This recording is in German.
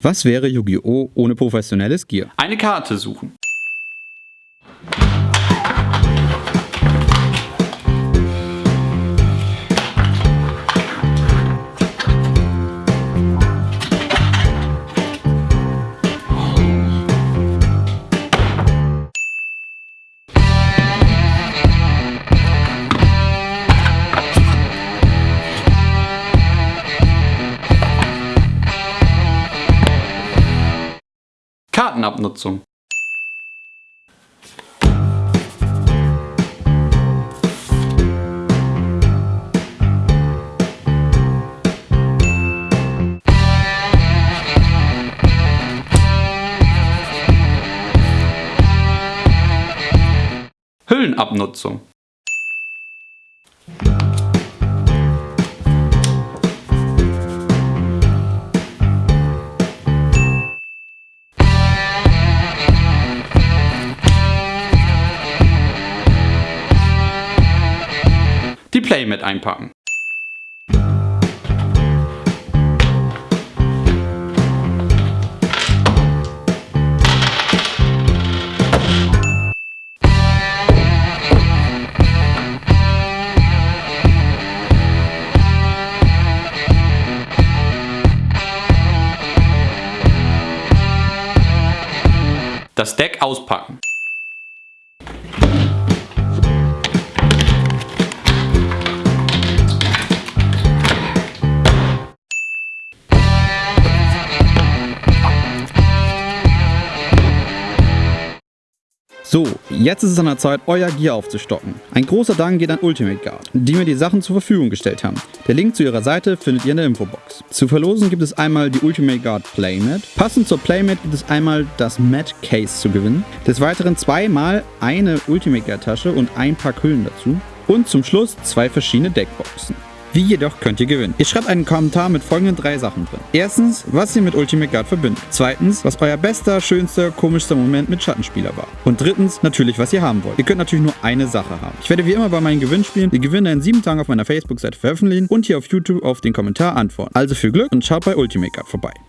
Was wäre Yu-Gi-Oh! ohne professionelles Gear? Eine Karte suchen. Kartenabnutzung. Hüllenabnutzung. Die Playmat einpacken. Das Deck auspacken. So, jetzt ist es an der Zeit, euer Gear aufzustocken. Ein großer Dank geht an Ultimate Guard, die mir die Sachen zur Verfügung gestellt haben. Der Link zu ihrer Seite findet ihr in der Infobox. Zu verlosen gibt es einmal die Ultimate Guard Playmat. Passend zur Playmat gibt es einmal das Mat Case zu gewinnen. Des Weiteren zweimal eine Ultimate Guard Tasche und ein paar Hüllen dazu. Und zum Schluss zwei verschiedene Deckboxen. Wie jedoch könnt ihr gewinnen? Ihr schreibt einen Kommentar mit folgenden drei Sachen drin. Erstens, was ihr mit Ultimate Guard verbindet. Zweitens, was euer bester, schönster, komischster Moment mit Schattenspieler war. Und drittens, natürlich, was ihr haben wollt. Ihr könnt natürlich nur eine Sache haben. Ich werde wie immer bei meinen Gewinnspielen die Gewinner in sieben Tagen auf meiner Facebook-Seite veröffentlichen und hier auf YouTube auf den Kommentar antworten. Also viel Glück und schaut bei Ultimate Guard vorbei.